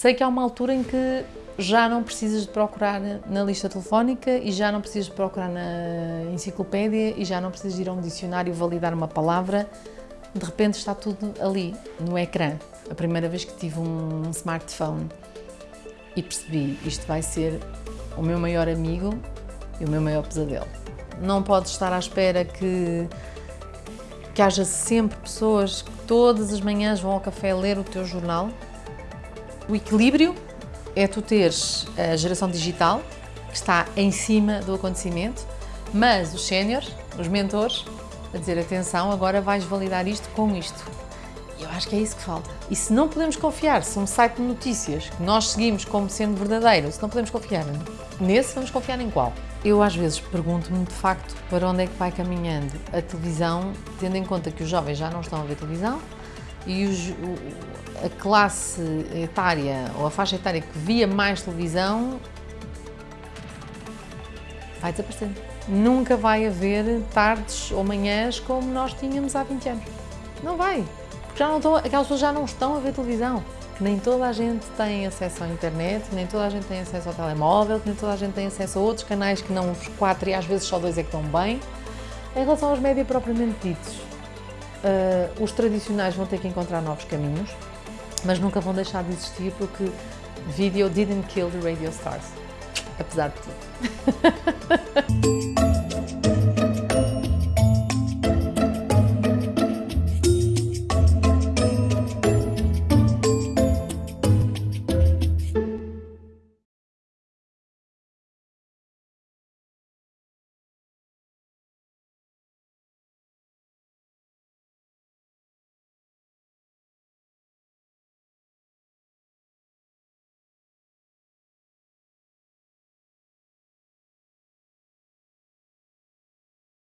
Sei que há uma altura em que já não precisas de procurar na lista telefónica e já não precisas de procurar na enciclopédia e já não precisas de ir a um dicionário validar uma palavra. De repente está tudo ali, no ecrã. A primeira vez que tive um smartphone e percebi isto vai ser o meu maior amigo e o meu maior pesadelo. Não podes estar à espera que, que haja sempre pessoas que todas as manhãs vão ao café ler o teu jornal. O equilíbrio é tu teres a geração digital, que está em cima do acontecimento, mas os séniores, os mentores, a dizer atenção, agora vais validar isto com isto. Eu acho que é isso que falta. E se não podemos confiar, se um site de notícias que nós seguimos como sendo verdadeiro, se não podemos confiar nesse, vamos confiar em qual? Eu às vezes pergunto-me de facto para onde é que vai caminhando a televisão, tendo em conta que os jovens já não estão a ver televisão e os, a classe etária ou a faixa etária que via mais televisão vai desaparecendo. Nunca vai haver tardes ou manhãs como nós tínhamos há 20 anos. Não vai. Já não estão, aquelas pessoas já não estão a ver televisão. Nem toda a gente tem acesso à internet, nem toda a gente tem acesso ao telemóvel, nem toda a gente tem acesso a outros canais que não os quatro e às vezes só dois é que estão bem. Em relação aos médias propriamente ditos, uh, os tradicionais vão ter que encontrar novos caminhos, mas nunca vão deixar de existir porque video didn't kill the radio stars, apesar de tudo.